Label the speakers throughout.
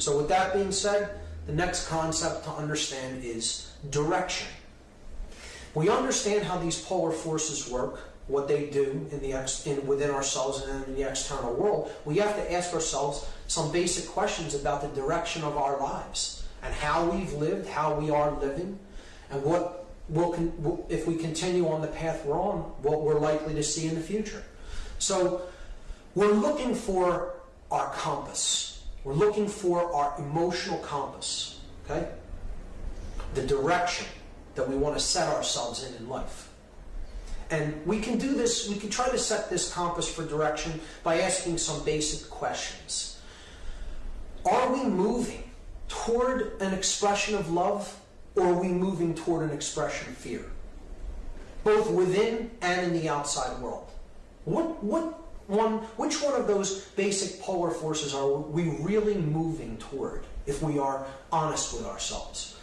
Speaker 1: So with that being said, the next concept to understand is direction. We understand how these polar forces work, what they do in the ex, in, within ourselves and in the external world. We have to ask ourselves some basic questions about the direction of our lives and how we've lived, how we are living, and what we'll if we continue on the path we're on, what we're likely to see in the future. So we're looking for our compass. We're looking for our emotional compass. Okay? The direction that we want to set ourselves in in life. And we can do this, we can try to set this compass for direction by asking some basic questions. Are we moving toward an expression of love or are we moving toward an expression of fear? Both within and in the outside world. What, what one, which one of those basic polar forces are we really moving toward if we are honest with ourselves?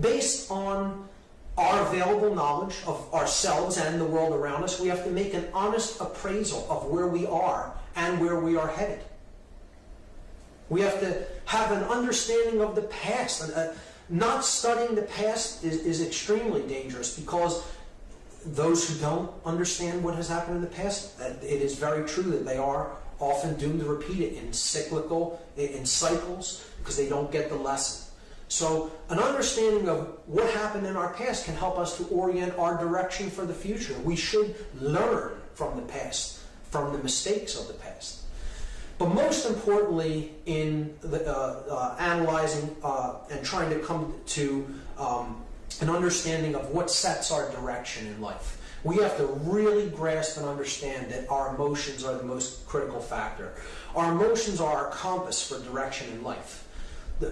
Speaker 1: Based on our available knowledge of ourselves and the world around us, we have to make an honest appraisal of where we are and where we are headed. We have to have an understanding of the past. Uh, not studying the past is, is extremely dangerous because those who don't understand what has happened in the past, it is very true that they are often doomed to repeat it in cyclical, in cycles, because they don't get the lesson. So an understanding of what happened in our past can help us to orient our direction for the future. We should learn from the past, from the mistakes of the past. But most importantly, in the, uh, uh, analyzing uh, and trying to come to um, an understanding of what sets our direction in life, we have to really grasp and understand that our emotions are the most critical factor. Our emotions are our compass for direction in life.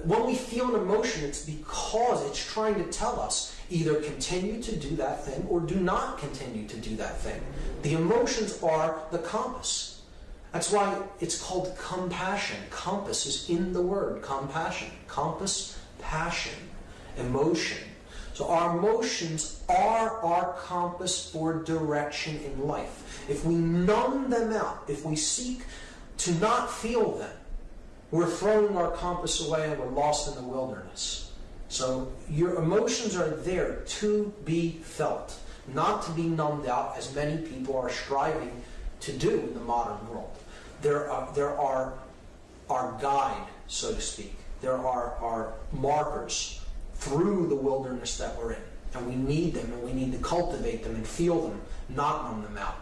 Speaker 1: When we feel an emotion, it's because it's trying to tell us either continue to do that thing or do not continue to do that thing. The emotions are the compass. That's why it's called compassion. Compass is in the word compassion. Compass, passion, emotion. So our emotions are our compass for direction in life. If we numb them out, if we seek to not feel them, we're throwing our compass away and we're lost in the wilderness. So your emotions are there to be felt, not to be numbed out as many people are striving to do in the modern world. There are, there are our guide, so to speak. There are our markers through the wilderness that we're in. And we need them and we need to cultivate them and feel them, not numb them out.